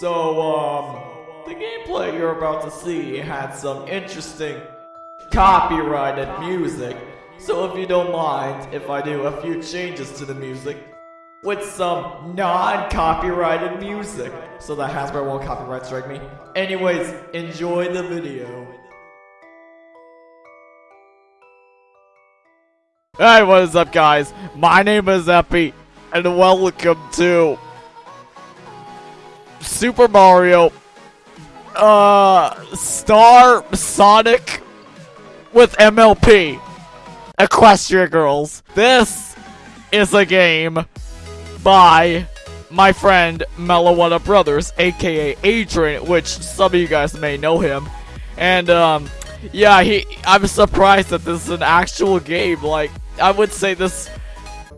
So, um, the gameplay you're about to see had some interesting copyrighted music. So if you don't mind if I do a few changes to the music with some non-copyrighted music so that Hasbro won't copyright strike me. Anyways, enjoy the video. Hey, what is up guys? My name is Epi, and welcome to Super Mario uh Star Sonic with MLP Equestria Girls. This is a game by my friend Melawada Brothers, aka Adrian, which some of you guys may know him. And um yeah, he I'm surprised that this is an actual game. Like I would say this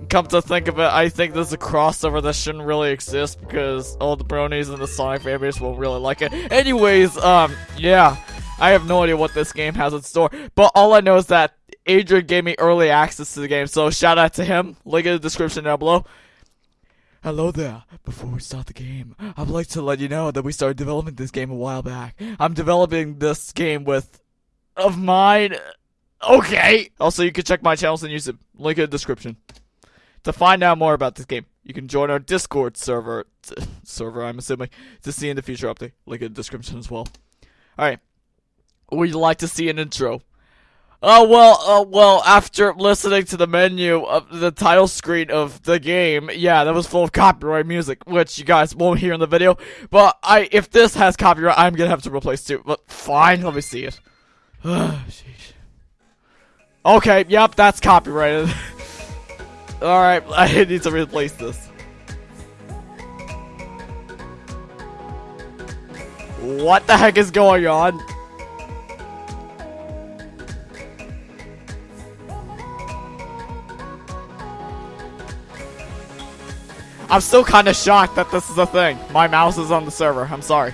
come to think of it, I think there's a crossover that shouldn't really exist because all the bronies and the Sonic fanbase will really like it. Anyways, um, yeah, I have no idea what this game has in store, but all I know is that Adrian gave me early access to the game, so shout out to him. Link in the description down below. Hello there. Before we start the game, I'd like to let you know that we started developing this game a while back. I'm developing this game with of mine. Okay. Also, you can check my channels and use YouTube. Link in the description. To find out more about this game, you can join our Discord server, server I'm assuming, to see in the future update. Link in the description as well. Alright. Would you like to see an intro? Oh, well, uh, well, after listening to the menu of the title screen of the game, yeah, that was full of copyright music, which you guys won't hear in the video. But I, if this has copyright, I'm gonna have to replace too. But fine, let me see it. okay, yep, that's copyrighted. Alright, I need to replace this. What the heck is going on? I'm still kind of shocked that this is a thing. My mouse is on the server. I'm sorry.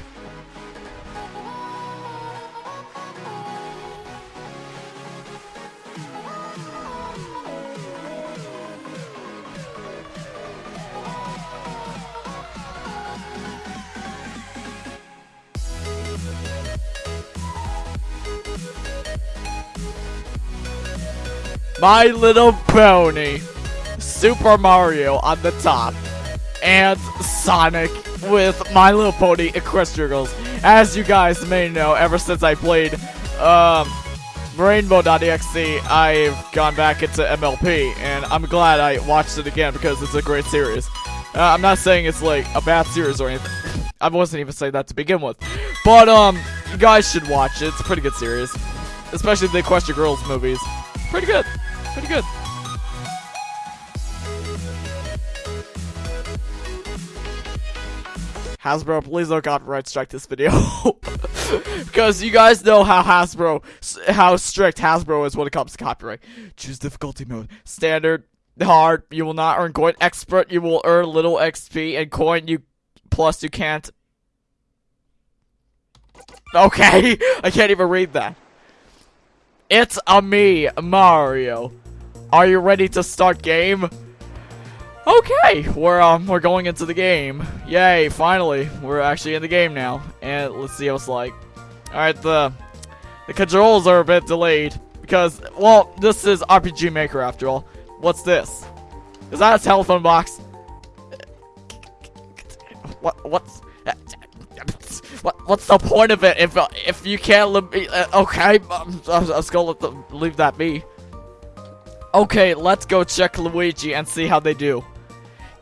My Little Pony, Super Mario on the top, and Sonic with My Little Pony Equestria Girls. As you guys may know, ever since I played um, Rainbow.exe, I've gone back into MLP, and I'm glad I watched it again because it's a great series. Uh, I'm not saying it's like a bad series or anything. I wasn't even saying that to begin with. But, um, you guys should watch it. It's a pretty good series. Especially the Equestria Girls movies. Pretty good. Pretty good. Hasbro, please don't copyright strike this video. because you guys know how Hasbro, how strict Hasbro is when it comes to copyright. Choose difficulty mode. Standard, hard, you will not earn coin. Expert, you will earn little XP. And coin, you, plus you can't. Okay, I can't even read that. It's a me, Mario. Are you ready to start game? Okay, we're um we're going into the game. Yay, finally. We're actually in the game now. And let's see what it's like. Alright, the the controls are a bit delayed. Because well, this is RPG Maker after all. What's this? Is that a telephone box? What what's what, what's the point of it if if you can't uh, okay I'm, I'm, I'm gonna let leave that be Okay, let's go check Luigi and see how they do.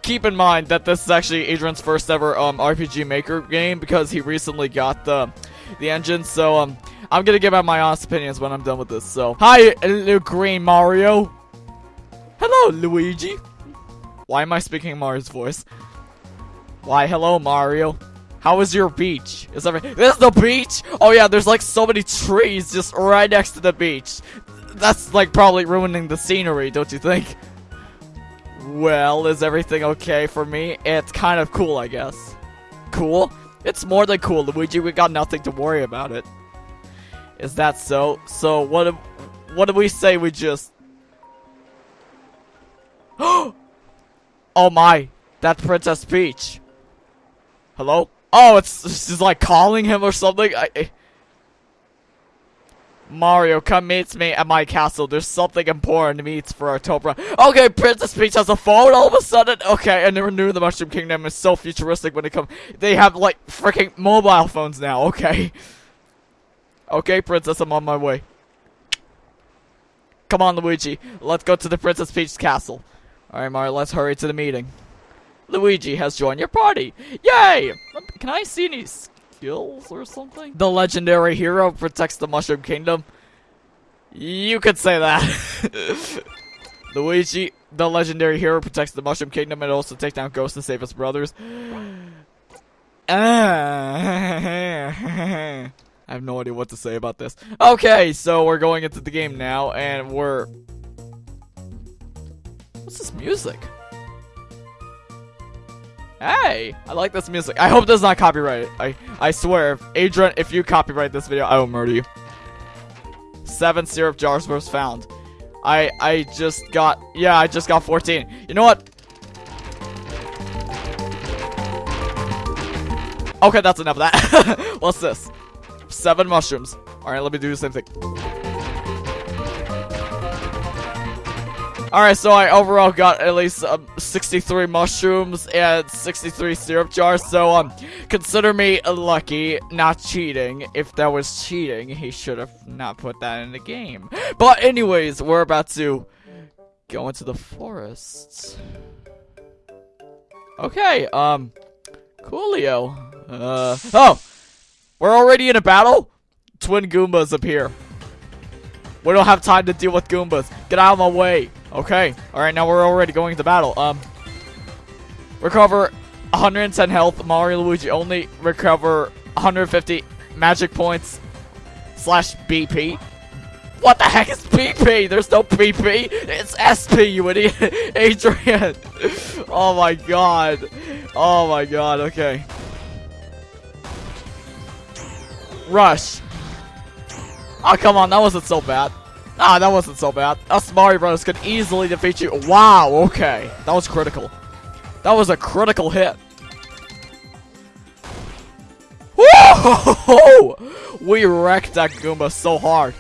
Keep in mind that this is actually Adrian's first ever um, RPG Maker game because he recently got the the engine. So um, I'm gonna give out my honest opinions when I'm done with this. So hi, Green Mario. Hello, Luigi. Why am I speaking Mario's voice? Why, hello, Mario. How is your beach? Is every this is the beach? Oh yeah, there's like so many trees just right next to the beach that's like probably ruining the scenery, don't you think? Well, is everything okay for me? It's kind of cool, I guess. Cool? It's more than cool, Luigi. We got nothing to worry about it. Is that so? So what? Do, what do we say? We just. oh my! That's Princess Peach. Hello? Oh, it's she's like calling him or something. I- Mario, come meet me at my castle. There's something important to meets for October. Okay, Princess Peach has a phone all of a sudden. Okay, and they new the Mushroom Kingdom is so futuristic when it comes. They have like freaking mobile phones now. Okay. Okay, Princess, I'm on my way. Come on, Luigi. Let's go to the Princess Peach's castle. Alright, Mario, let's hurry to the meeting. Luigi has joined your party. Yay! Can I see any skills or something? The legendary hero protects the Mushroom Kingdom. You could say that. Luigi, the legendary hero, protects the Mushroom Kingdom and also takes down ghosts and save his brothers. I have no idea what to say about this. Okay, so we're going into the game now, and we're... What's this music? Hey, I like this music. I hope this is not copyrighted. I I swear, if Adrian, if you copyright this video, I will murder you. Seven syrup jars was found. I I just got yeah, I just got 14. You know what? Okay, that's enough of that. What's this? Seven mushrooms. Alright, let me do the same thing. Alright, so I overall got at least um, 63 mushrooms and 63 syrup jars, so um, consider me lucky, not cheating. If that was cheating, he should have not put that in the game. But anyways, we're about to go into the forest. Okay, um, coolio. Uh, oh! We're already in a battle? Twin Goombas appear. We don't have time to deal with Goombas. Get out of my way. Okay. Alright, now we're already going to battle. Um, Recover 110 health. Mario Luigi only recover 150 magic points slash BP. What the heck is BP? There's no BP. It's SP, you idiot. Adrian. Oh my god. Oh my god. Okay. Rush. Oh, come on. That wasn't so bad. Ah, that wasn't so bad. Us Mario Brothers could easily defeat you. Wow, okay. That was critical. That was a critical hit. Whoa! We wrecked that Goomba so hard.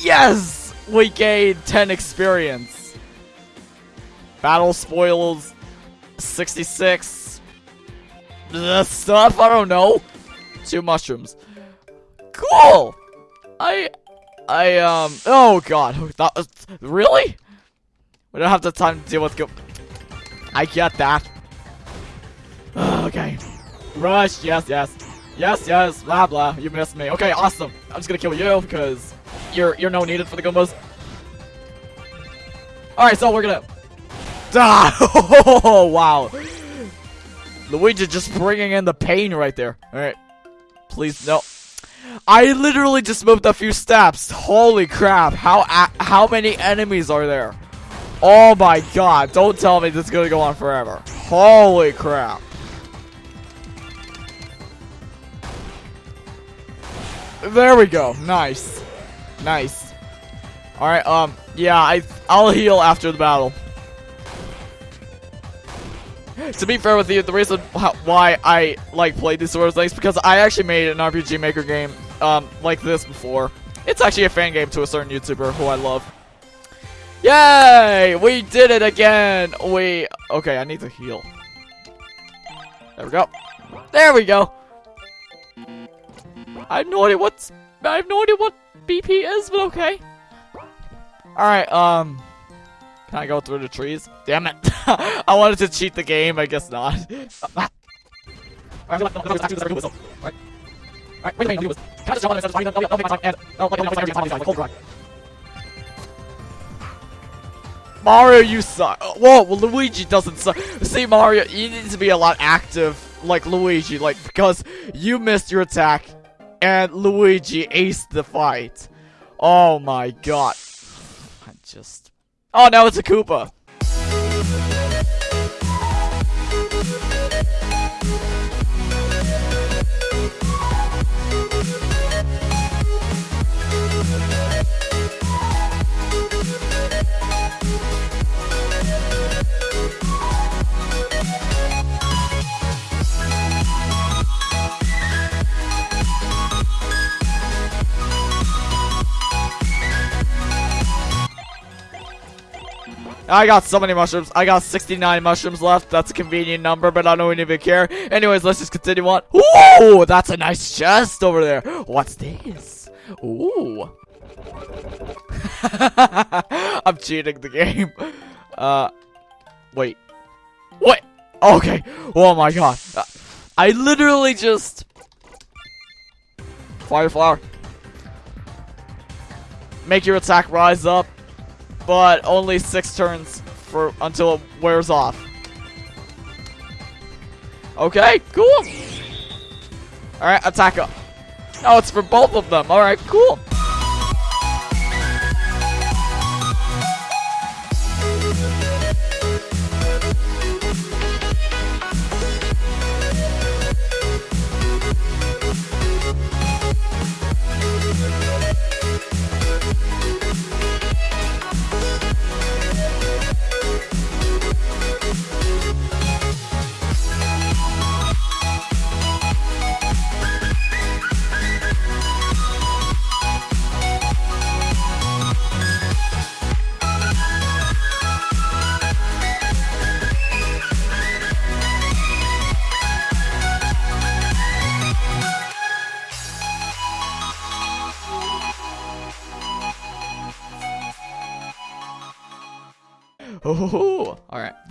Yes! We gained 10 experience. Battle spoils 66. The stuff, I don't know. Two mushrooms. Cool! I I, um, oh god, that was, really? We don't have the time to deal with go- I get that. okay. Rush, yes, yes. Yes, yes, blah, blah, you missed me. Okay, awesome. I'm just gonna kill you, because you're, you're no needed for the Goombas. Alright, so we're gonna... Ah! Oh, wow. Luigi just bringing in the pain right there. Alright. Please, no. I literally just moved a few steps. Holy crap. How how many enemies are there? Oh my god. Don't tell me this is going to go on forever. Holy crap. There we go. Nice. Nice. Alright, um, yeah, I, I'll heal after the battle. to be fair with you, the reason why I like play these sort of things because I actually made an RPG Maker game um like this before. It's actually a fan game to a certain YouTuber who I love. Yay! We did it again! We... Okay, I need to heal. There we go. There we go! I have no idea what's... I have no idea what BP is, but okay. Alright, um... Can I go through the trees? Damn it. I wanted to cheat the game, I guess not. Alright, wait a minute, can I just jump on this? I'll make my time and I'll like energy on these guys, like cold Mario, you suck. Whoa, well, Luigi doesn't suck. See, Mario, you need to be a lot active like Luigi, like, because you missed your attack and Luigi aced the fight. Oh my god. I just... Oh, now it's a Koopa. I got so many mushrooms. I got 69 mushrooms left. That's a convenient number, but I don't even care. Anyways, let's just continue on. Ooh, that's a nice chest over there. What's this? Ooh. I'm cheating the game. Uh, wait. What? Okay. Oh my god. I literally just... Fire flower. Make your attack rise up, but only six turns for until it wears off. Okay, cool. Alright, attack up. Oh, it's for both of them. Alright, cool.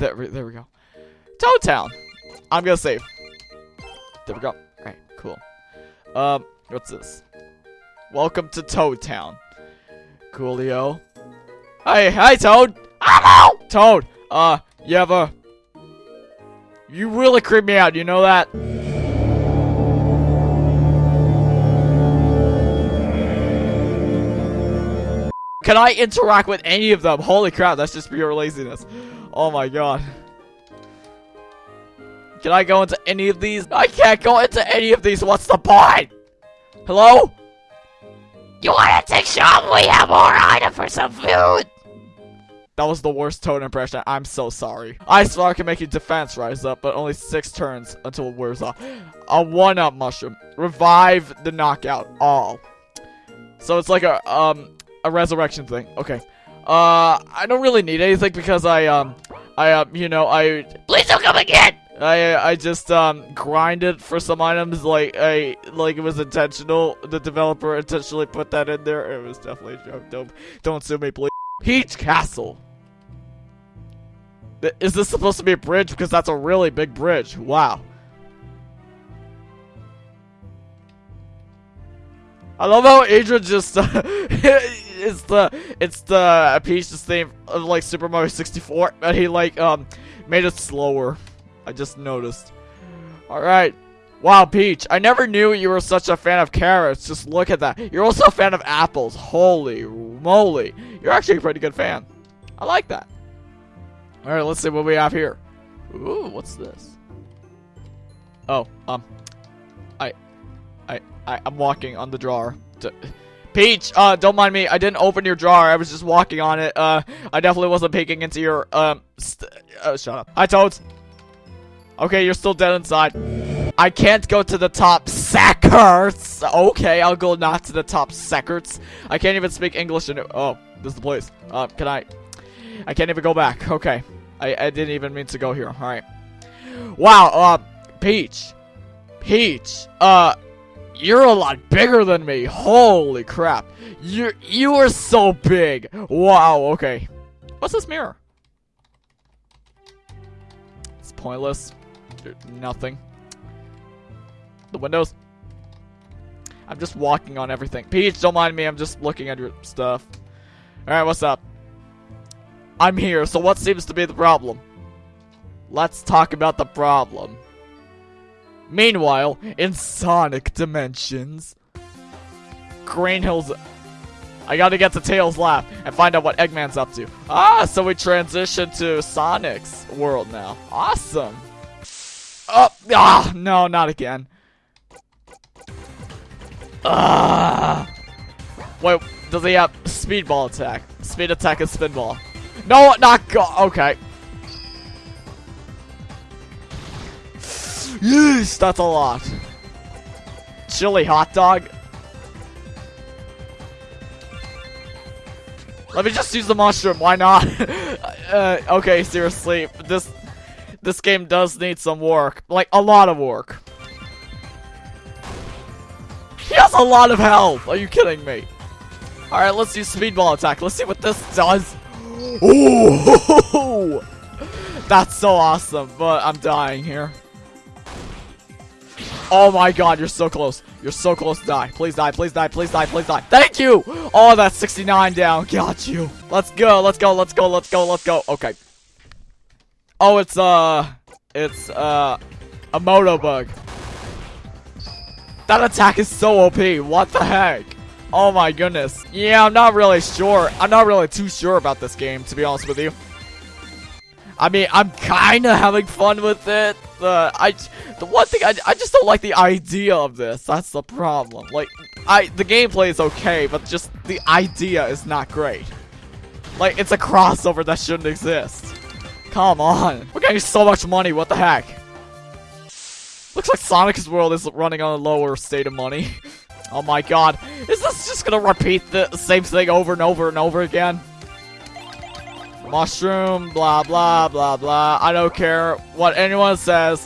There, there we go. Toad Town. I'm gonna save. There we go. All right, cool. Um, what's this? Welcome to Toad Town. Coolio. Hey, hi, Toad. I'm out. Toad. Uh, you have a. You really creep me out. You know that? Can I interact with any of them? Holy crap, that's just pure laziness. Oh my god. Can I go into any of these? I can't go into any of these. What's the point? Hello? You wanna take shop? We have more item for some food. That was the worst tone impression. I'm so sorry. Ice Flower can make your defense rise up, but only six turns until it wears off. A one-up mushroom. Revive the knockout. All. So it's like a um a resurrection thing. Okay. Uh, I don't really need anything because I um I um you know I Please don't come again. I I just um grinded for some items like I like it was intentional. The developer intentionally put that in there. It was definitely a joke. Don't don't sue me, please. Peach Castle. Is this supposed to be a bridge? Because that's a really big bridge. Wow. I love how Adrian just uh, it's the it's the Peach's theme of like Super Mario 64, but he like um made it slower. I just noticed. All right. Wow, Peach. I never knew you were such a fan of carrots. Just look at that. You're also a fan of apples. Holy moly. You're actually a pretty good fan. I like that. All right, let's see what we have here. Ooh, what's this? Oh, um, I, I, I, I'm walking on the drawer. D- Peach, uh, don't mind me. I didn't open your drawer. I was just walking on it. Uh, I definitely wasn't peeking into your, um, uh, shut up. Hi, Toads. Okay, you're still dead inside. I can't go to the top secrets. Okay, I'll go not to the top secrets. I can't even speak English. In oh, this is the place. Uh, can I? I can't even go back. Okay, I I didn't even mean to go here. All right. Wow. Uh, Peach, Peach. Uh, you're a lot bigger than me. Holy crap. You you are so big. Wow. Okay. What's this mirror? It's pointless. Nothing. The windows. I'm just walking on everything. Peach, don't mind me. I'm just looking at your stuff. Alright, what's up? I'm here, so what seems to be the problem? Let's talk about the problem. Meanwhile, in Sonic Dimensions, Green Hills. I gotta get to Tails' lab and find out what Eggman's up to. Ah, so we transition to Sonic's world now. Awesome. Oh, ah, no, not again. Ah. Wait, does he have speedball attack? Speed attack and spinball. No, not go. Okay. Yes, that's a lot. Chili hot dog. Let me just use the mushroom. Why not? uh, okay, seriously, this this game does need some work, like a lot of work. He has a lot of health. Are you kidding me? All right, let's use speedball attack. Let's see what this does. Ooh, that's so awesome. But I'm dying here. Oh my god, you're so close. You're so close to die. Please die, please die, please die, please die. Thank you! Oh, that's 69 down. Got you. Let's go, let's go, let's go, let's go, let's go. Okay. Oh, it's, uh... It's, uh... A Motobug. That attack is so OP. What the heck? Oh my goodness. Yeah, I'm not really sure. I'm not really too sure about this game, to be honest with you. I mean, I'm kind of having fun with it. Uh, I, the one thing I, I just don't like the idea of this. That's the problem. Like, I the gameplay is okay, but just the idea is not great. Like, it's a crossover that shouldn't exist. Come on, we're getting so much money. What the heck? Looks like Sonic's world is running on a lower state of money. oh my god, is this just gonna repeat the same thing over and over and over again? Mushroom, blah, blah, blah, blah. I don't care what anyone says.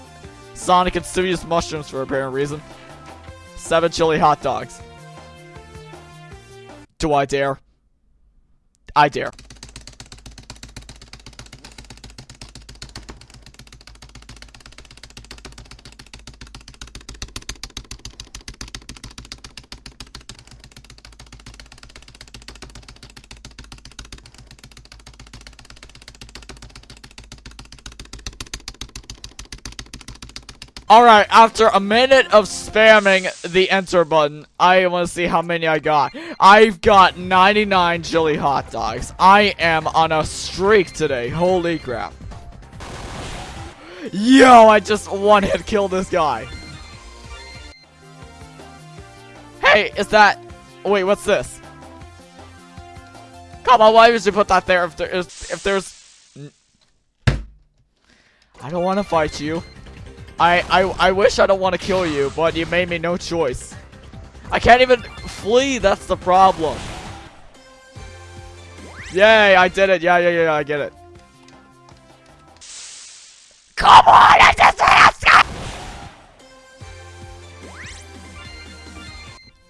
Sonic can still mushrooms for a apparent reason. Seven chili hot dogs. Do I dare? I dare. Alright, after a minute of spamming the enter button, I want to see how many I got. I've got 99 chili hot dogs. I am on a streak today. Holy crap. Yo, I just one-hit killed this guy. Hey, is that... Wait, what's this? Come on, why would you put that there if there is... If there's... I don't want to fight you. I, I, I wish I don't want to kill you, but you made me no choice. I can't even flee, that's the problem. Yay, I did it. Yeah, yeah, yeah, I get it. Come on, I just.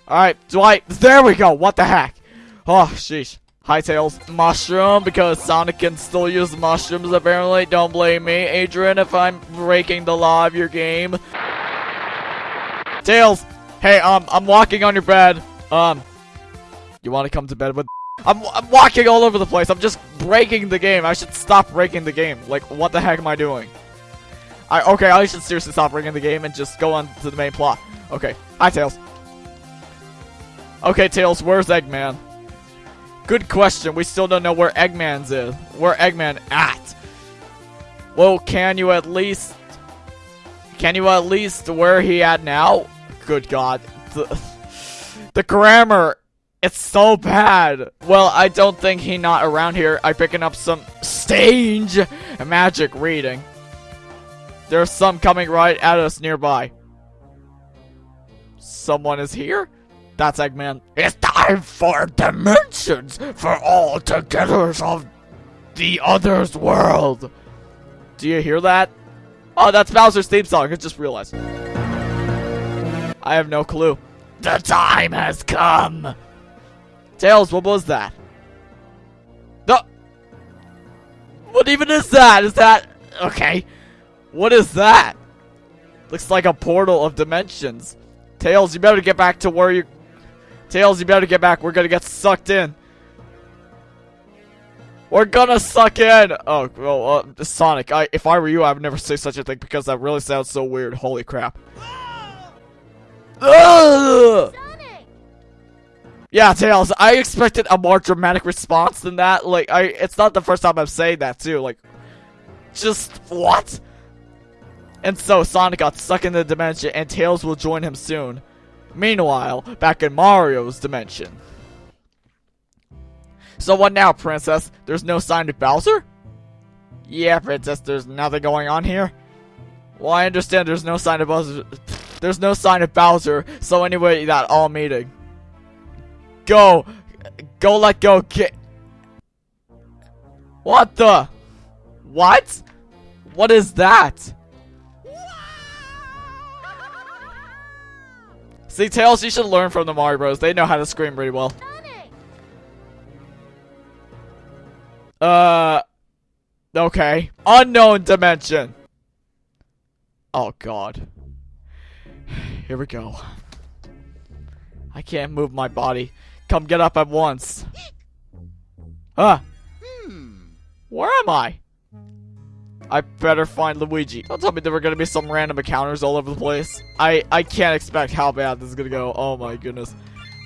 Alright, Dwight, there we go. What the heck? Oh, sheesh. Hi, Tails. Mushroom, because Sonic can still use mushrooms, apparently. Don't blame me, Adrian, if I'm breaking the law of your game. Tails! Hey, um, I'm walking on your bed. Um, you want to come to bed with... I'm, I'm walking all over the place. I'm just breaking the game. I should stop breaking the game. Like, what the heck am I doing? I Okay, I should seriously stop breaking the game and just go on to the main plot. Okay. Hi, Tails. Okay, Tails, where's Eggman? Good question. We still don't know where Eggman's is. Where Eggman at? Well, can you at least... Can you at least where he at now? Good God. The, the grammar. It's so bad. Well, I don't think he not around here. I picking up some stage magic reading. There's some coming right at us nearby. Someone is here? That's Eggman. It's time for dimensions for all togethers of the other's world. Do you hear that? Oh, that's Bowser's theme song. I just realized. I have no clue. The time has come. Tails, what was that? No. What even is that? Is that okay? What is that? Looks like a portal of dimensions. Tails, you better get back to where you Tails, you better get back. We're gonna get sucked in. We're gonna suck in! Oh, well, uh, Sonic, I, if I were you, I would never say such a thing because that really sounds so weird. Holy crap. Yeah, Tails, I expected a more dramatic response than that. Like, I, it's not the first time I'm saying that, too. Like, just, what? And so, Sonic got stuck in the dimension, and Tails will join him soon. Meanwhile, back in Mario's dimension. So what now, Princess? There's no sign of Bowser? Yeah, Princess, there's nothing going on here. Well, I understand there's no sign of Bowser. There's no sign of Bowser, so anyway, that all meeting. Go! Go let go. What the? What? What is that? See, Tails, you should learn from the Mario Bros. They know how to scream pretty well. Uh, okay. Unknown dimension. Oh, God. Here we go. I can't move my body. Come get up at once. Ah. Where am I? I better find Luigi. Don't tell me there were gonna be some random encounters all over the place. I I can't expect how bad this is gonna go. Oh my goodness.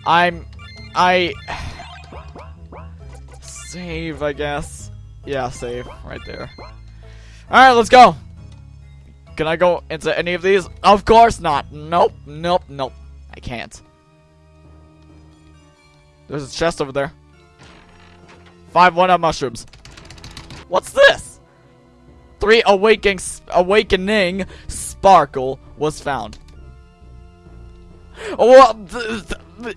I'm I save I guess. Yeah, save right there. All right, let's go. Can I go into any of these? Of course not. Nope, nope, nope. I can't. There's a chest over there. Five one-up mushrooms. What's this? Three awakening, awakening sparkle was found. Well,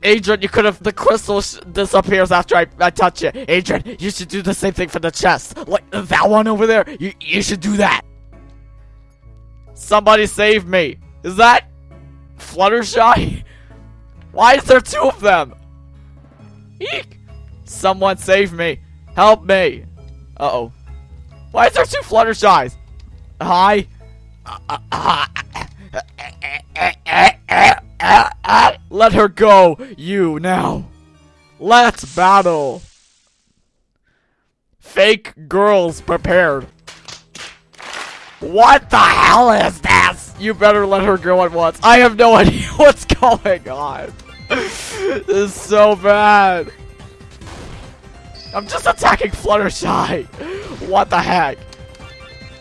Adrian, you could have. The crystal disappears after I, I touch it. Adrian, you should do the same thing for the chest. Like that one over there. You you should do that. Somebody save me. Is that Fluttershy? Why is there two of them? Eek! Someone save me. Help me. Uh-oh. Why is there two Fluttershies? Hi? Let her go, you, now. Let's battle. Fake girls prepared. What the hell is this? You better let her go at once. I have no idea what's going on. this is so bad. I'm just attacking Fluttershy. What the heck?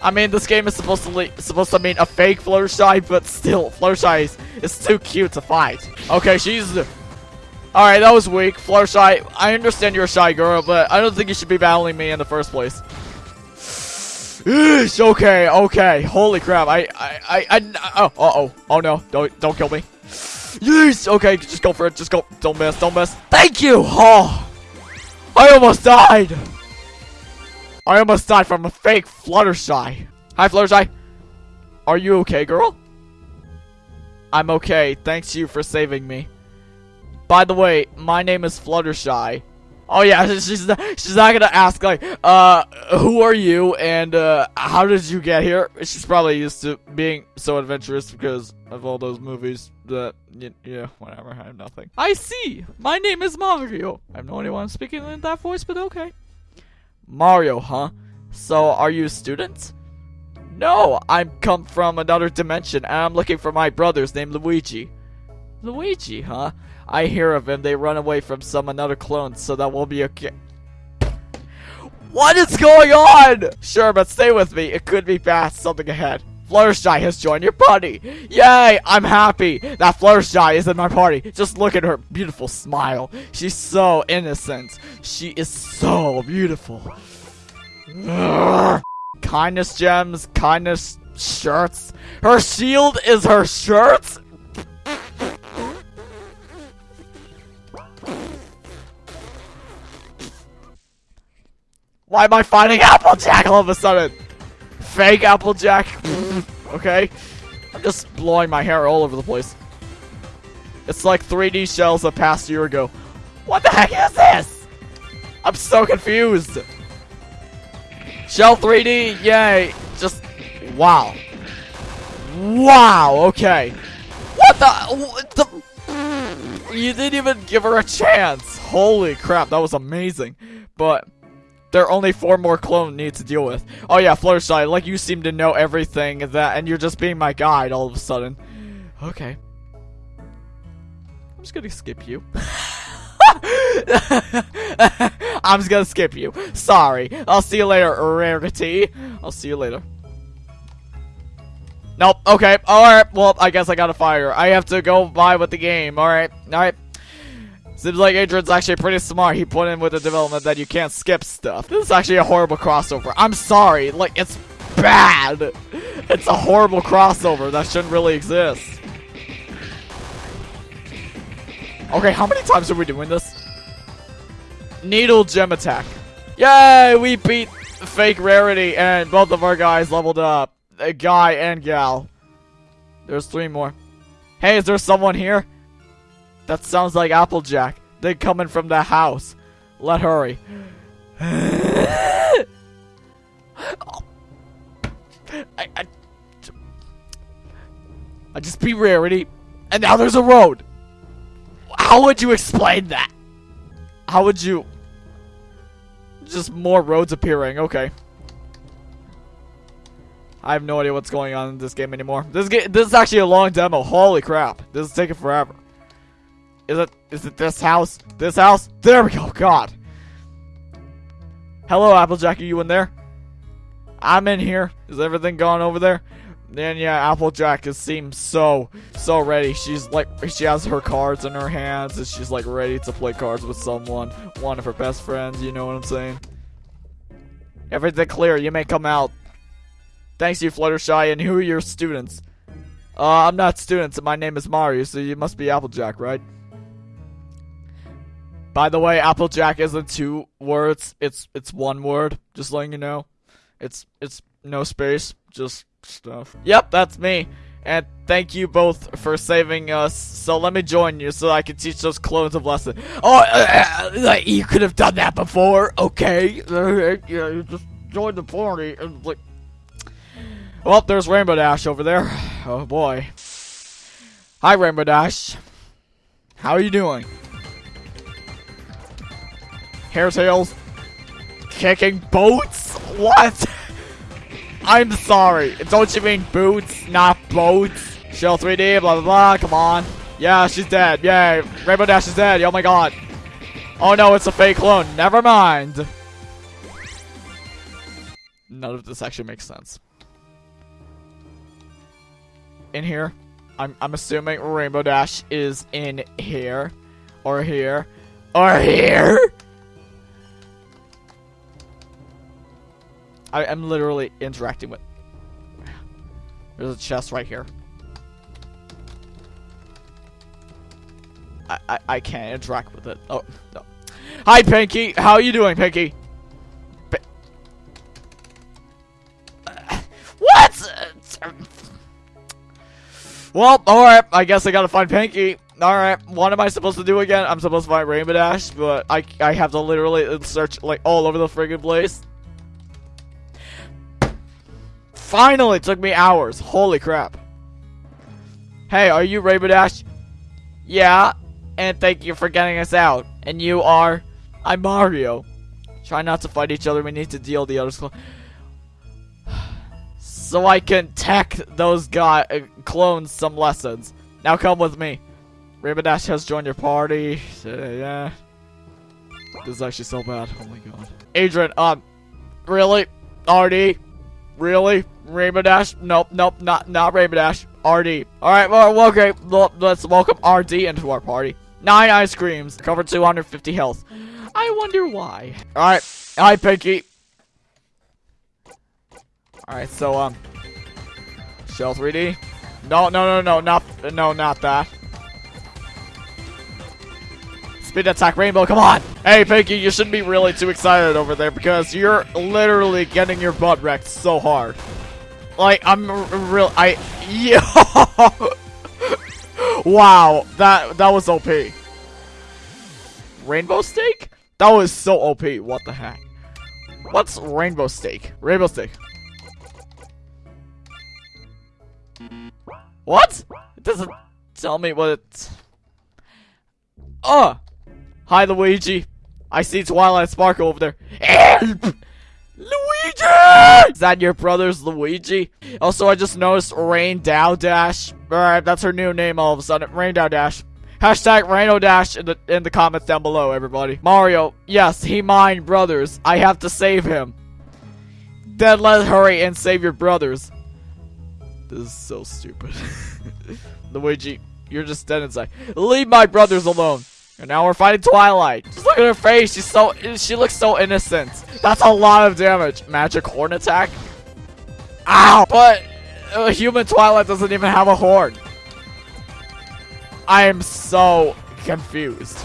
I mean, this game is supposed to be supposed to mean a fake Fluttershy, but still, Fluttershy is, is too cute to fight. Okay, she's... Alright, that was weak. Fluttershy, I understand you're a shy girl, but I don't think you should be battling me in the first place. Eesh, okay, okay. Holy crap. I, I, I, I oh, uh-oh. Oh, no. Don't, don't kill me. Yes. Okay, just go for it. Just go. Don't miss. Don't miss. Thank you. Oh. I almost died. I almost died from a fake Fluttershy. Hi, Fluttershy. Are you okay, girl? I'm okay. Thanks you for saving me. By the way, my name is Fluttershy. Oh yeah, she's not, she's not gonna ask like, uh, who are you and uh, how did you get here? She's probably used to being so adventurous because of all those movies that, yeah, whatever, I have nothing. I see. My name is Mario. I have no idea why I'm speaking in that voice, but okay. Mario, huh? So, are you a student? No, I'm come from another dimension and I'm looking for my brothers named Luigi. Luigi, huh? I hear of him. They run away from some another clone, so that will be okay. What is going on? Sure, but stay with me. It could be fast. Something ahead. Fluttershy has joined your party. Yay! I'm happy that Fluttershy is in my party. Just look at her beautiful smile. She's so innocent. She is so beautiful. Kindness gems, kindness shirts. Her shield is her shirt? Why am I fighting Applejack all of a sudden? Fake Applejack. okay. I'm just blowing my hair all over the place. It's like 3D shells that passed a year ago. What the heck is this? I'm so confused. Shell 3D, yay. Just, wow. Wow, okay. What the, what the, you didn't even give her a chance. Holy crap, that was amazing. But, there are only four more clones need to deal with. Oh yeah, Fluttershy, like you seem to know everything that, and you're just being my guide all of a sudden. Okay. I'm just gonna skip you. I'm just gonna skip you. Sorry. I'll see you later, Rarity. I'll see you later. Nope. Okay. Alright. Well, I guess I gotta fire. I have to go by with the game. Alright. Alright. Seems like Adrian's actually pretty smart. He put in with the development that you can't skip stuff. This is actually a horrible crossover. I'm sorry. Like, it's bad. It's a horrible crossover that shouldn't really exist. Okay, how many times are we doing this? Needle gem attack. Yay, we beat fake rarity, and both of our guys leveled up. A guy and gal. There's three more. Hey, is there someone here? That sounds like Applejack. They're coming from the house. Let hurry. I, I, I just be rarity, and now there's a road. How would you explain that? How would you? Just more roads appearing. Okay. I have no idea what's going on in this game anymore. This game, this is actually a long demo. Holy crap! This is taking forever. Is it? Is it this house? This house? There we go. God. Hello, Applejack. Are you in there? I'm in here. Is everything going over there? And yeah, Applejack is seems so so ready. She's like she has her cards in her hands and she's like ready to play cards with someone, one of her best friends. You know what I'm saying? Everything clear. You may come out. Thanks, you Fluttershy. And who are your students? Uh, I'm not students. My name is Mario, so you must be Applejack, right? By the way, Applejack isn't two words. It's it's one word. Just letting you know. It's it's no space. Just stuff. Yep, that's me. And thank you both for saving us. So let me join you so I can teach those clones a lesson. Oh, uh, uh, you could have done that before. Okay. Uh, yeah, you just joined the party and like. Well, there's Rainbow Dash over there. Oh boy. Hi, Rainbow Dash. How are you doing? Hair tails. Kicking boats? What? I'm sorry. Don't you mean boots, not boats? Shell 3D, blah, blah, blah. Come on. Yeah, she's dead. Yay. Rainbow Dash is dead. Oh my god. Oh no, it's a fake clone. Never mind. None of this actually makes sense. In here. I'm, I'm assuming Rainbow Dash is in here. Or here. Or here? I am literally interacting with. There's a chest right here. I, I, I can't interact with it. Oh, no. Hi, Pinkie. How are you doing, Pinkie? P what? Well, alright. I guess I gotta find Pinkie. Alright, what am I supposed to do again? I'm supposed to find Rainbow Dash, but I, I have to literally search, like, all over the friggin' place. Finally, took me hours. Holy crap. Hey, are you Rainbow Dash? Yeah, and thank you for getting us out. And you are? I'm Mario. Try not to fight each other. We need to deal the others. So I can tech those guy uh, clones some lessons. Now come with me. Rainbow Dash has joined your party. Yeah. This is actually so bad. Oh my god. Adrian, um, really? RD? Really? Rainbow Dash? Nope, nope, not not Rainbow Dash. RD. Alright, well, okay, let's welcome RD into our party. Nine ice creams, cover 250 health. I wonder why. Alright, hi Pinkie. Alright, so, um, Shell 3D. No, no, no, no, not, no, not that. Speed attack rainbow, come on! Hey, Pinkie, you shouldn't be really too excited over there because you're literally getting your butt wrecked so hard. Like, I'm real, I, yo! wow, that, that was OP. Rainbow Steak? That was so OP, what the heck? What's Rainbow Steak? Rainbow Steak. What? It doesn't tell me what it's... Oh! Uh, hi, Luigi. I see Twilight Sparkle over there. Luigi! Is that your brother's Luigi? Also, I just noticed Rain Dow Dash. Alright, that's her new name all of a sudden. Rain Dow Dash. Hashtag Raino Dash in the in the comments down below, everybody. Mario, yes, he mine brothers. I have to save him. Then let's hurry and save your brothers. This is so stupid. Luigi, you're just dead inside. Leave my brothers alone. And now we're fighting Twilight. Just look at her face. She's so she looks so innocent. That's a lot of damage. Magic horn attack. Ow! But uh, human Twilight doesn't even have a horn. I am so confused.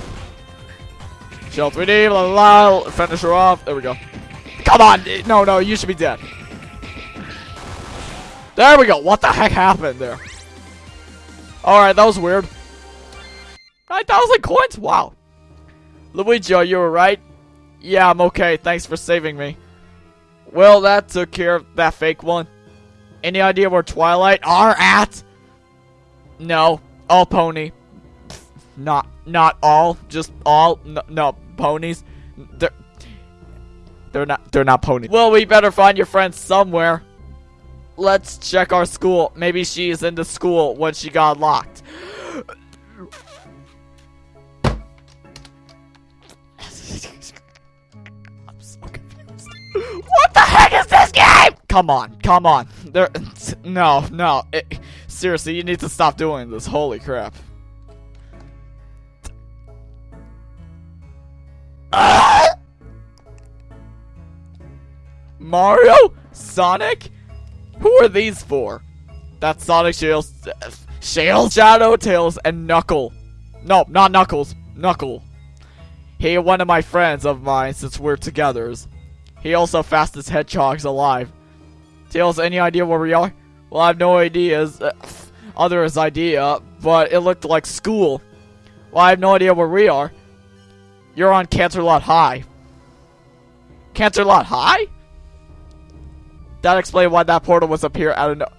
Shell 3D, blah, blah, blah. Finish her off. There we go. come on! No, no, you should be dead. There we go. What the heck happened there? Alright, that was weird. 9,000 coins? Wow. Luigi, are you alright? Yeah, I'm okay. Thanks for saving me. Well, that took care of that fake one. Any idea where Twilight are at? No. All pony. Not not all, just all. No, no ponies. They're they're not they're not ponies. Well, we better find your friend somewhere. Let's check our school. Maybe she's in the school when she got locked. The heck is this game? Come on, come on. There, no, no. It, seriously, you need to stop doing this. Holy crap. Mario? Sonic? Who are these for? That's Sonic, Shails, Shails, Shadow, Tails, and Knuckle. No, not Knuckles. Knuckle. He one of my friends of mine since we're together. He also fastest hedgehogs alive. Tails, any idea where we are? Well, I have no ideas. Uh, other is idea, but it looked like school. Well, I have no idea where we are. You're on Canterlot High. Canterlot High? That explains why that portal was up here. I don't know.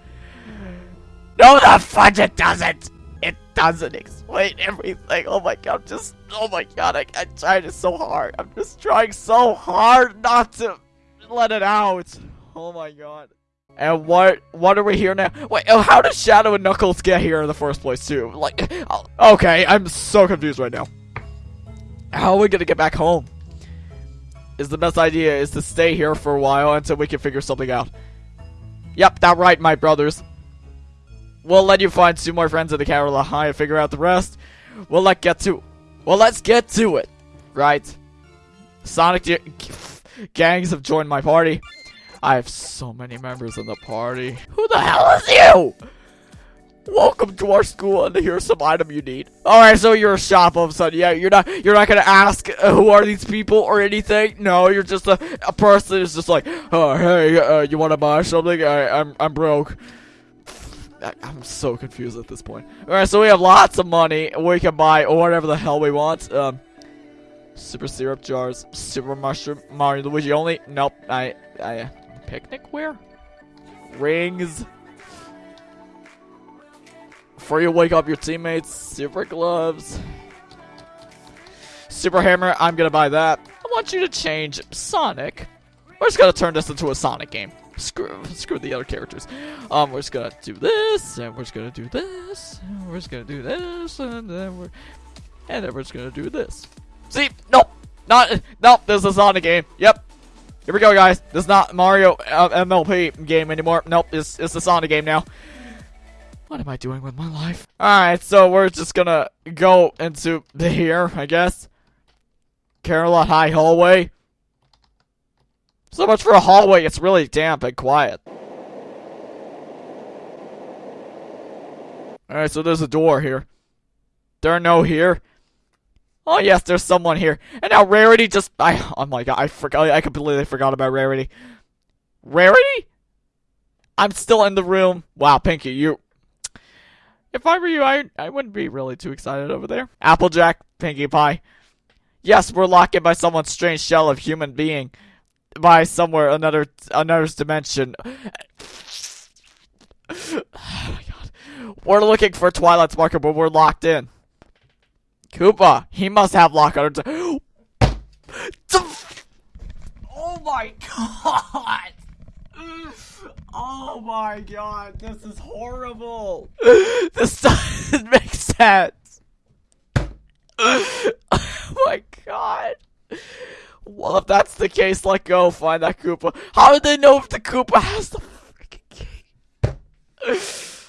No, the fudge it doesn't. It doesn't explain everything. Oh my god, I'm just, oh my god, I, I tried so hard. I'm just trying so hard not to let it out. Oh my god. And what, what are we here now? Wait, oh, how did Shadow and Knuckles get here in the first place too? Like, oh, okay, I'm so confused right now. How are we gonna get back home? Is the best idea is to stay here for a while until we can figure something out. Yep, that right, my brothers. We'll let you find two more friends in the Carola High and figure out the rest. We'll let get to Well, let's get to it. Right. Sonic gangs have joined my party. I have so many members in the party. Who the hell is you? Welcome to our school, and here's some item you need. All right, so you're a shop of sudden. Yeah, you're not you're not gonna ask uh, who are these people or anything. No, you're just a, a person who's just like, oh hey, uh, you want to buy something? I, I'm I'm broke. I, I'm so confused at this point. All right, so we have lots of money. We can buy whatever the hell we want. Um, super syrup jars, super mushroom, Mario Luigi only. Nope, I I picnic where? Rings. Before you wake up your teammates, super gloves. Super hammer, I'm gonna buy that. I want you to change Sonic. We're just gonna turn this into a Sonic game. Screw, screw the other characters. Um, we're just gonna do this, and we're just gonna do this, and we're just gonna do this, and then we're, and then we're just gonna do this. See, nope, not, nope. This is not a game. Yep. Here we go, guys. This is not Mario uh, MLP game anymore. Nope, it's it's a Sonic game now. What am I doing with my life? Alright, so we're just gonna go into the here, I guess. Carola High hallway. So much for a hallway, it's really damp and quiet. Alright, so there's a door here. There are no here. Oh yes, there's someone here. And now Rarity just I oh my god, I forgot oh, I completely forgot about Rarity. Rarity? I'm still in the room. Wow, Pinkie, you if I were you, I, I wouldn't be really too excited over there. Applejack, Pinkie Pie. Yes, we're locked in by someone's strange shell of human being. By somewhere, another, another dimension. oh. We're looking for Twilight's marker, but we're locked in. Koopa, he must have lock on. oh my god! Oh my god, this is horrible. this doesn't make sense. oh my god. Well, if that's the case, let go. Find that Koopa. How did they know if the Koopa has the freaking key?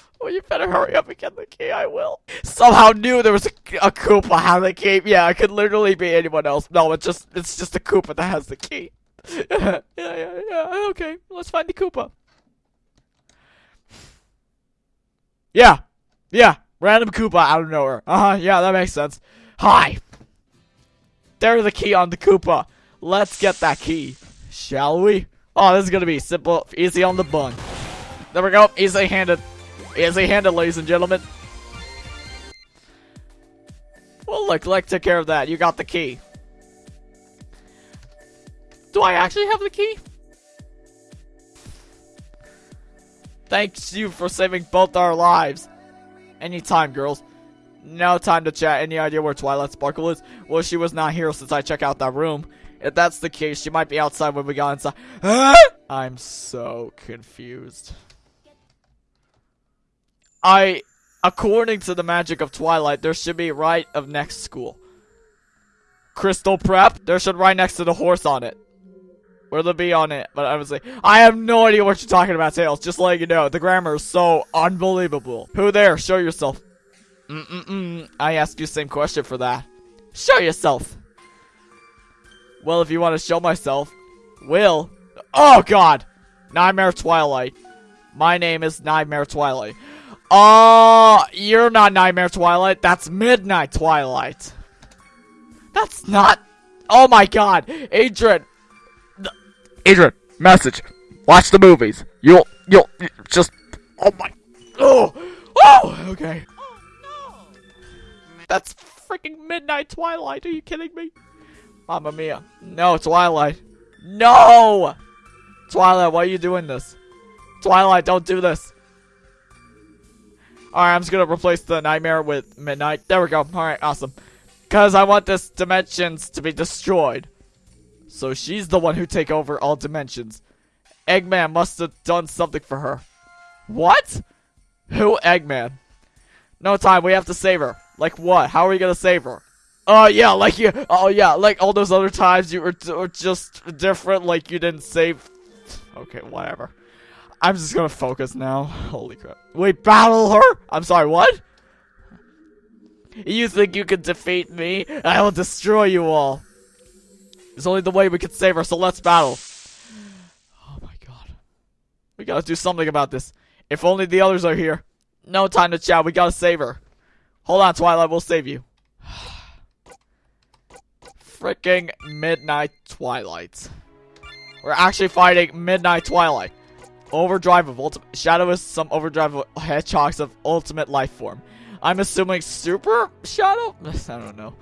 well, you better hurry up and get the key. I will. Somehow knew there was a, a Koopa had the key. Yeah, it could literally be anyone else. No, it's just it's just a Koopa that has the key. yeah, yeah, yeah. Okay, let's find the Koopa. Yeah. Yeah. Random Koopa out of nowhere. Uh-huh. Yeah, that makes sense. Hi. There's the key on the Koopa. Let's get that key. Shall we? Oh, this is gonna be simple, easy on the bun. There we go, easy handed. Easy handed, ladies and gentlemen. Well, look, like took care of that. You got the key. Do I actually have the key? Thanks you for saving both our lives. Anytime, girls. No time to chat. Any idea where Twilight Sparkle is? Well, she was not here since I checked out that room. If that's the case, she might be outside when we got inside. I'm so confused. I, according to the magic of Twilight, there should be right of next school. Crystal Prep, there should right next to the horse on it. Where the be on it, but I was like, I have no idea what you're talking about, Tails. Just letting you know, the grammar is so unbelievable. Who there? Show yourself. Mm-mm-mm. I asked you same question for that. Show yourself. Well, if you want to show myself, will. Oh, God. Nightmare Twilight. My name is Nightmare Twilight. Oh, you're not Nightmare Twilight. That's Midnight Twilight. That's not. Oh my God, Adrian. Adrian, message. Watch the movies. You'll, you'll, just. Oh my. Oh, oh. Okay. Oh, no! That's freaking Midnight Twilight. Are you kidding me? Mamma mia. No, Twilight. No! Twilight, why are you doing this? Twilight, don't do this. Alright, I'm just gonna replace the nightmare with midnight. There we go. Alright, awesome. Because I want this dimensions to be destroyed. So she's the one who take over all dimensions. Eggman must have done something for her. What? Who Eggman? No time, we have to save her. Like what? How are we gonna save her? Oh yeah, like you. Oh yeah, like all those other times you were, were just different. Like you didn't save. Okay, whatever. I'm just gonna focus now. Holy crap! Wait, battle her? I'm sorry. What? You think you can defeat me? I will destroy you all. It's only the way we can save her. So let's battle. Oh my god. We gotta do something about this. If only the others are here. No time to chat. We gotta save her. Hold on, Twilight. We'll save you freaking Midnight Twilight. We're actually fighting Midnight Twilight. Overdrive of ultimate Shadow is some overdrive of hedgehogs of ultimate life form. I'm assuming super shadow? I don't know.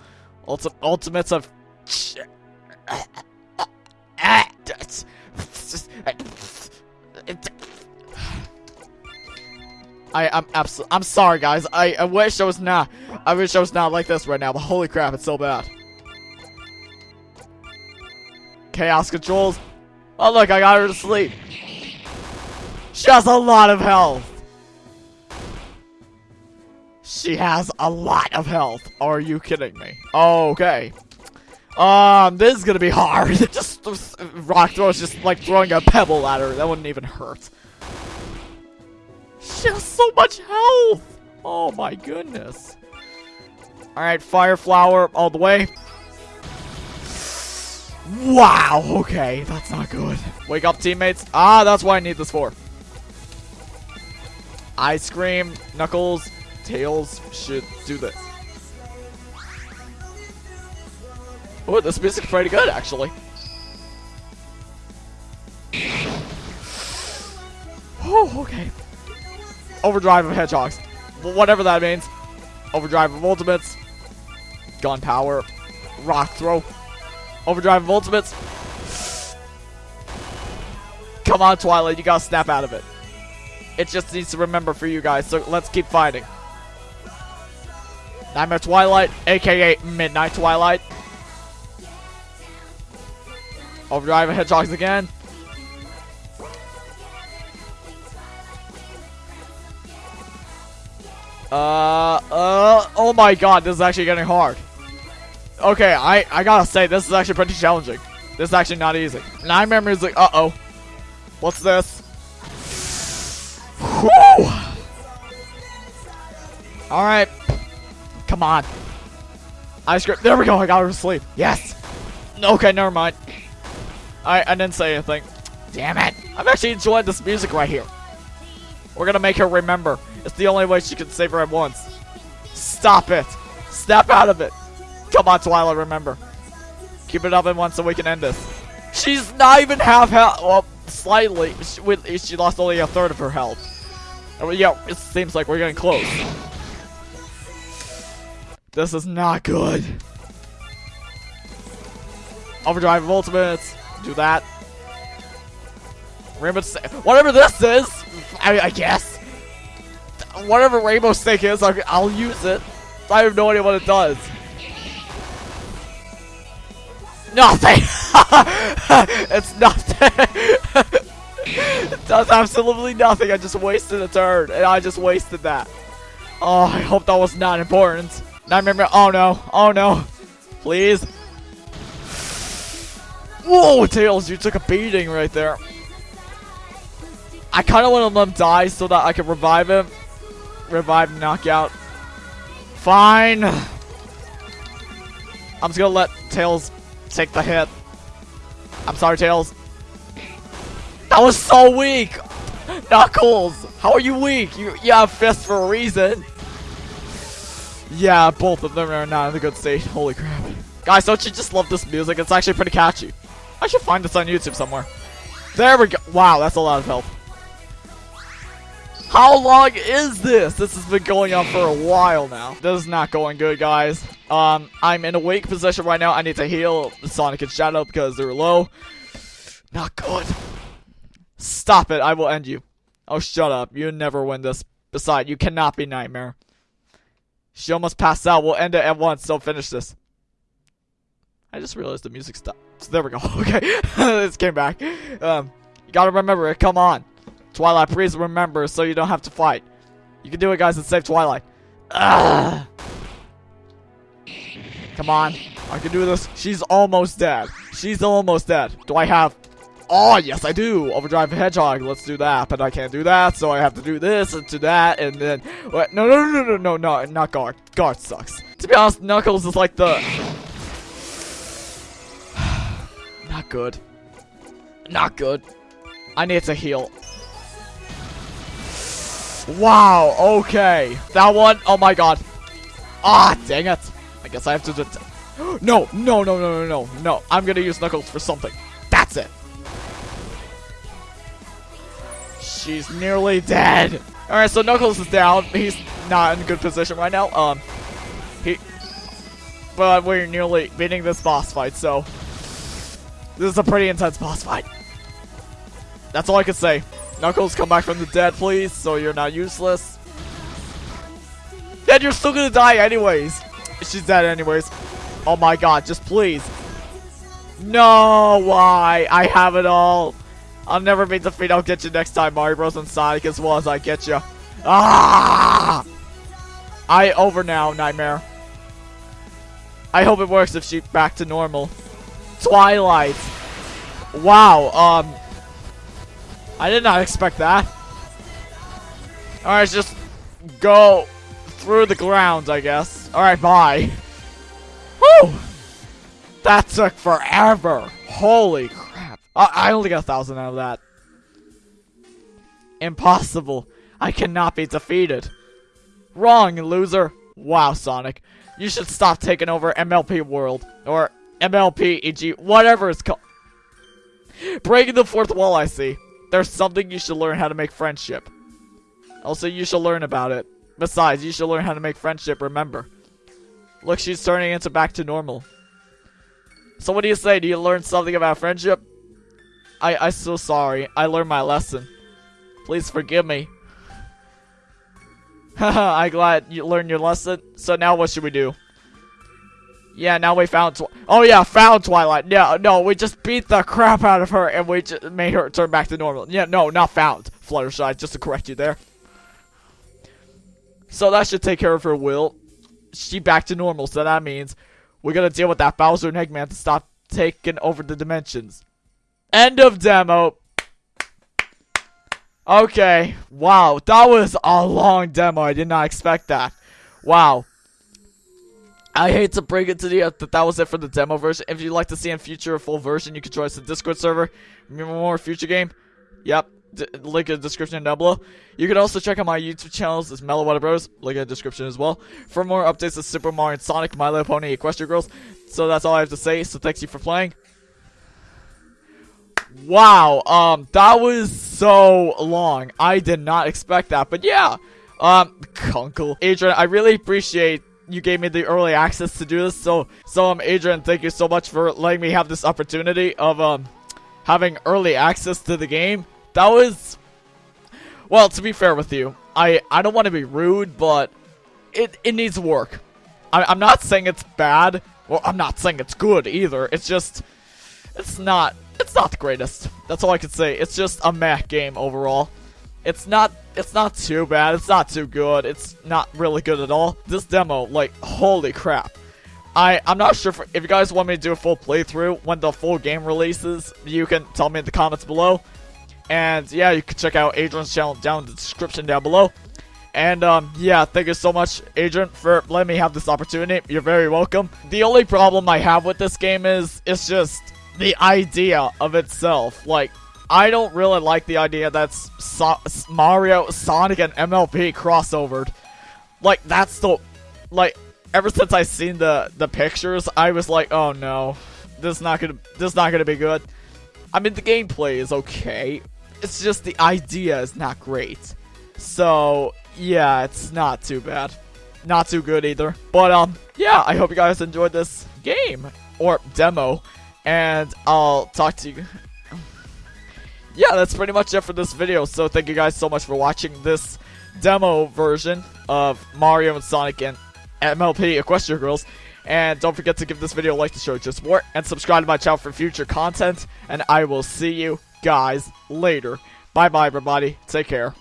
Ulti ultimates of I, I'm absolutely, I'm sorry guys. I, I wish I was not, I wish I was not like this right now, but holy crap, it's so bad. Chaos controls. Oh look, I got her to sleep. She has a lot of health. She has a lot of health. Are you kidding me? Okay. Um, this is gonna be hard. just, just rock throw is just like throwing a pebble at her. That wouldn't even hurt. She has so much health. Oh my goodness. Alright, fire flower all the way. Wow, okay, that's not good. Wake up, teammates. Ah, that's why I need this for. Ice cream, Knuckles, Tails should do this. Oh, this music's pretty good, actually. Oh, okay. Overdrive of Hedgehogs. Whatever that means. Overdrive of Ultimates. Gun Power. Rock Throw. Overdrive of Ultimates. Come on, Twilight. You gotta snap out of it. It just needs to remember for you guys, so let's keep fighting. Nightmare Twilight, aka Midnight Twilight. Overdrive Hedgehogs again. Uh, uh, oh my god, this is actually getting hard. Okay, I, I gotta say, this is actually pretty challenging. This is actually not easy. Nightmare music, uh-oh. What's this? Whew! Alright. Come on. Ice cream. There we go, I got her to sleep. Yes! Okay, never mind. I, I didn't say anything. Damn it. I'm actually enjoying this music right here. We're gonna make her remember. It's the only way she can save her at once. Stop it. Snap out of it. Come on, Twilight, remember. Keep it up at once so we can end this. She's not even half health. Well, slightly. She, she lost only a third of her health. Uh, yeah, it seems like we're getting close. This is not good. Overdrive of ultimates. Do that. Rainbow Whatever this is, I, I, guess. Whatever Rainbow Stick is, I'll use it. I have no idea what it does. Nothing! it's nothing! it does absolutely nothing. I just wasted a turn, and I just wasted that. Oh, I hope that was not important. Nightmare. Oh no. Oh no. Please. Whoa, Tails, you took a beating right there. I kind of want to let him die so that I can revive him. Revive, knockout. Fine. I'm just gonna let Tails take the hit. I'm sorry, Tails. That was so weak! Knuckles! How are you weak? You, you have fists for a reason. Yeah, both of them are not in a good state. Holy crap. Guys, don't you just love this music? It's actually pretty catchy. I should find this on YouTube somewhere. There we go. Wow, that's a lot of help. How long is this? This has been going on for a while now. This is not going good, guys. Um, I'm in a weak position right now. I need to heal Sonic and Shadow because they're low. Not good. Stop it. I will end you. Oh, shut up. You never win this. Besides, you cannot be Nightmare. She almost passed out. We'll end it at once, so finish this. I just realized the music stopped. So there we go. Okay. this came back. Um, you gotta remember it. Come on. Twilight, please remember so you don't have to fight. You can do it, guys, and save Twilight. Ugh. Come on. I can do this. She's almost dead. She's almost dead. Do I have... Oh, yes, I do. Overdrive Hedgehog. Let's do that. But I can't do that, so I have to do this and do that, and then... What? No, no, no, no, no, no, not Guard. Guard sucks. To be honest, Knuckles is like the... not good. Not good. I need to heal. Wow, okay. That one, oh my god. Ah, dang it. I guess I have to do it. No, no, no, no, no, no, no. I'm gonna use Knuckles for something. That's it. She's nearly dead. Alright, so Knuckles is down. He's not in good position right now. Um, he... But we're nearly beating this boss fight, so... This is a pretty intense boss fight. That's all I can say. Knuckles, come back from the dead, please, so you're not useless. Then you're still gonna die anyways. She's dead anyways. Oh my god, just please. No, why? I have it all. I'll never be defeated. I'll get you next time, Mario Bros. and Sonic, as well as I get you. Ah! I over now, Nightmare. I hope it works if she's back to normal. Twilight. Wow, um, I did not expect that. Alright, just go through the ground, I guess. Alright, bye. Whew! That took forever. Holy crap. I, I only got a thousand out of that. Impossible. I cannot be defeated. Wrong, loser. Wow, Sonic. You should stop taking over MLP World. Or MLP, EG, whatever it's called. Breaking the fourth wall, I see. There's something you should learn how to make friendship. Also, you should learn about it. Besides, you should learn how to make friendship, remember. Look, she's turning into back to normal. So what do you say? Do you learn something about friendship? I, I'm so sorry. I learned my lesson. Please forgive me. Haha, I'm glad you learned your lesson. So now what should we do? Yeah, now we found. Twi oh yeah, found Twilight. Yeah, no, we just beat the crap out of her and we just made her turn back to normal. Yeah, no, not found. Fluttershy, just to correct you there. So that should take care of her will. She back to normal, so that means we're gonna deal with that Bowser and Eggman to stop taking over the dimensions. End of demo. Okay, wow, that was a long demo. I did not expect that. Wow. I hate to bring it to you but that was it for the demo version. If you'd like to see a future a full version, you can join us the Discord server. Remember more future game? Yep. D link in the description down below. You can also check out my YouTube channels. It's Mellow Water Bros. Link in the description as well. For more updates of Super Mario and Sonic, My Little Pony, Equestria Girls. So that's all I have to say. So thanks you for playing. Wow, um, that was so long. I did not expect that, but yeah. Um, Kunkel. Adrian, I really appreciate you gave me the early access to do this. So, so um, Adrian, thank you so much for letting me have this opportunity of um having early access to the game. That was, well, to be fair with you, I I don't want to be rude, but it it needs work. I, I'm not saying it's bad. Well, I'm not saying it's good either. It's just, it's not, it's not the greatest. That's all I can say. It's just a meh game overall. It's not it's not too bad. It's not too good. It's not really good at all. This demo, like, holy crap. I, I'm not sure if, if you guys want me to do a full playthrough when the full game releases. You can tell me in the comments below. And yeah, you can check out Adrian's channel down in the description down below. And um, yeah, thank you so much, Adrian, for letting me have this opportunity. You're very welcome. The only problem I have with this game is, it's just the idea of itself. Like, I don't really like the idea that so Mario, Sonic, and MLP crossovered. Like, that's the... Like, ever since I seen the, the pictures, I was like, oh no. This is not gonna, this is not gonna be good. I mean, the gameplay is okay. It's just the idea is not great. So, yeah, it's not too bad. Not too good either. But, um, yeah, I hope you guys enjoyed this game. Or demo. And I'll talk to you yeah, that's pretty much it for this video. So thank you guys so much for watching this demo version of Mario and Sonic and MLP Equestria Girls. And don't forget to give this video a like to show your support and subscribe to my channel for future content. And I will see you guys later. Bye bye everybody. Take care.